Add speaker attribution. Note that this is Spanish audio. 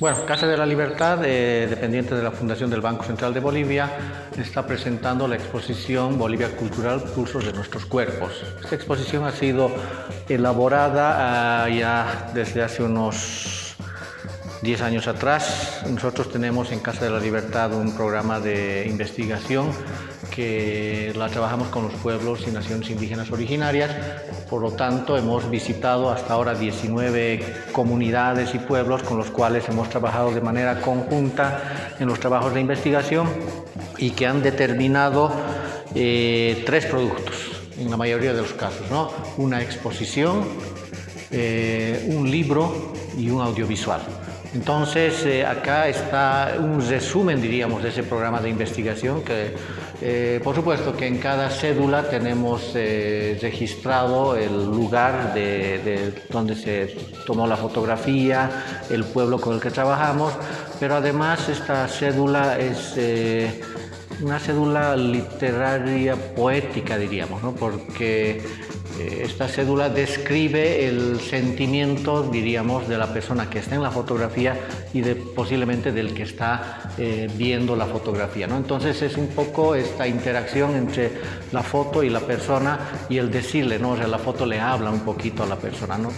Speaker 1: Bueno, Casa de la Libertad, eh, dependiente de la Fundación del Banco Central de Bolivia, está presentando la exposición Bolivia Cultural, Pulsos de Nuestros Cuerpos. Esta exposición ha sido elaborada ah, ya desde hace unos 10 años atrás. Nosotros tenemos en Casa de la Libertad un programa de investigación que la trabajamos con los pueblos y naciones indígenas originarias. Por lo tanto, hemos visitado hasta ahora 19 comunidades y pueblos con los cuales hemos trabajado de manera conjunta en los trabajos de investigación y que han determinado eh, tres productos en la mayoría de los casos, ¿no? Una exposición, eh, un libro y un audiovisual. Entonces, eh, acá está un resumen, diríamos, de ese programa de investigación que, eh, por supuesto, que en cada cédula tenemos eh, registrado el lugar de, donde se tomó la fotografía, el pueblo con el que trabajamos, pero además esta cédula es una cédula literaria poética, diríamos, ¿no? porque esta cédula describe el sentimiento, diríamos, de la persona que está en la fotografía y de, posiblemente del que está eh, viendo la fotografía. ¿no? Entonces es un poco esta interacción entre la foto y la persona y el decirle, ¿no? o sea, la foto le habla un poquito a la persona. ¿no?